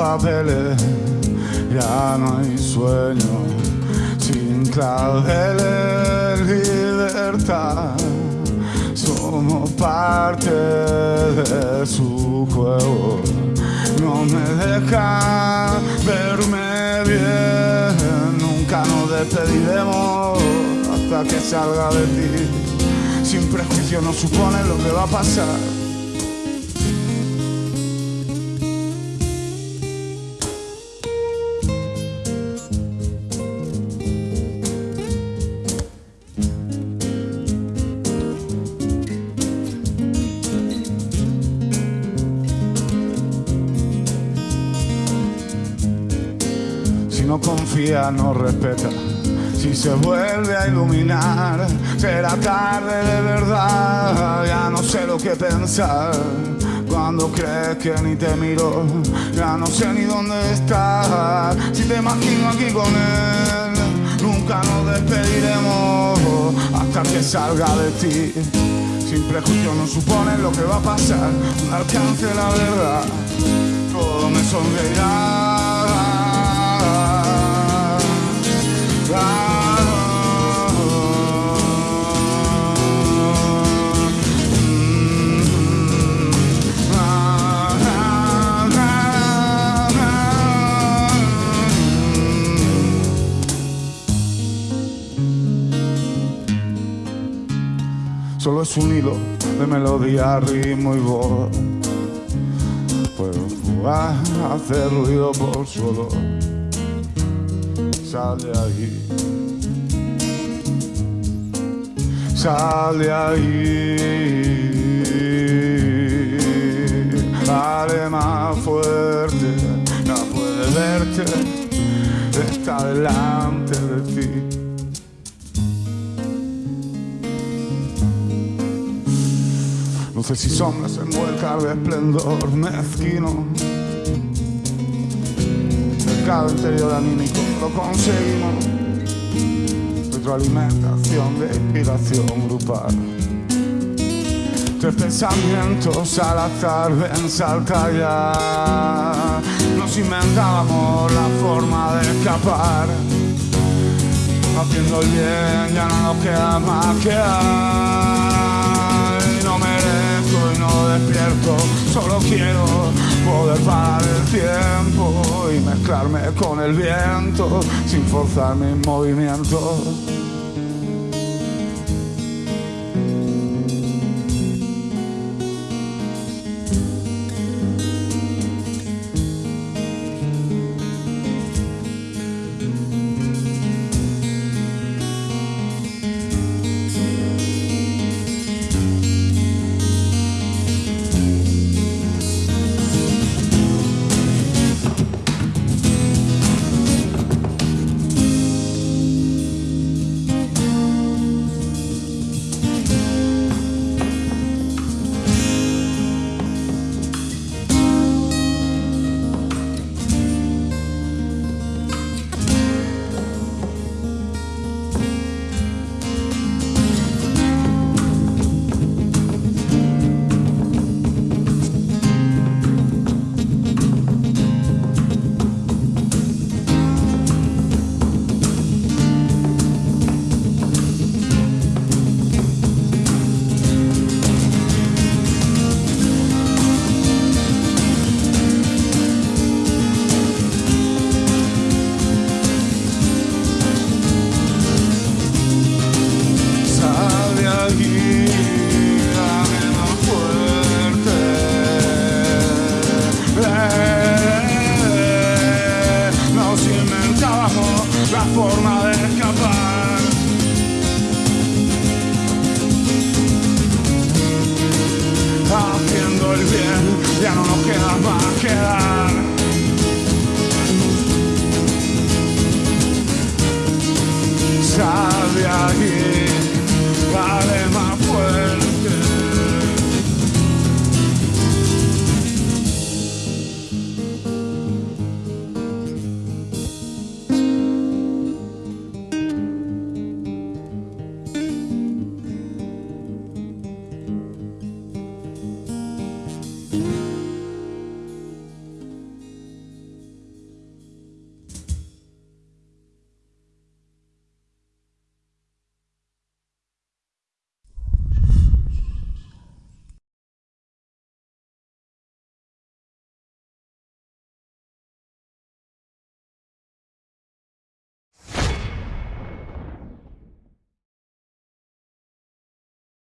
papeles, ya no hay sueño, sin claveles, libertad. Somos parte de su juego, no me deja verme bien, nunca nos despediremos hasta que salga de ti. Sin prejuicio no supone lo que va a pasar. No confía, no respeta. Si se vuelve a iluminar, será tarde de verdad. Ya no sé lo que pensar. Cuando crees que ni te miro, ya no sé ni dónde estás. Si te imagino aquí con él, nunca nos despediremos hasta que salga de ti. Sin prejuicio no supone lo que va a pasar, un alcance la verdad, todo me sonreirá. Solo es un hilo de melodía, ritmo y voz. Puedo jugar, hacer ruido por su olor. Sale ahí. Sale ahí. Dale más fuerte. No puede verte. Está delante de ti. Luces y sombras envueltas de esplendor mezquino. Mercado interior anímico, lo conseguimos. Retroalimentación de inspiración grupal. Tres pensamientos al azar ven saltar ya. Nos inventábamos la forma de escapar. Haciendo el bien ya no nos queda más que hay. Despierto, solo quiero poder parar el tiempo y mezclarme con el viento sin forzar mis movimientos. la forma de escapar. Haciendo el bien, ya no nos queda más que dar.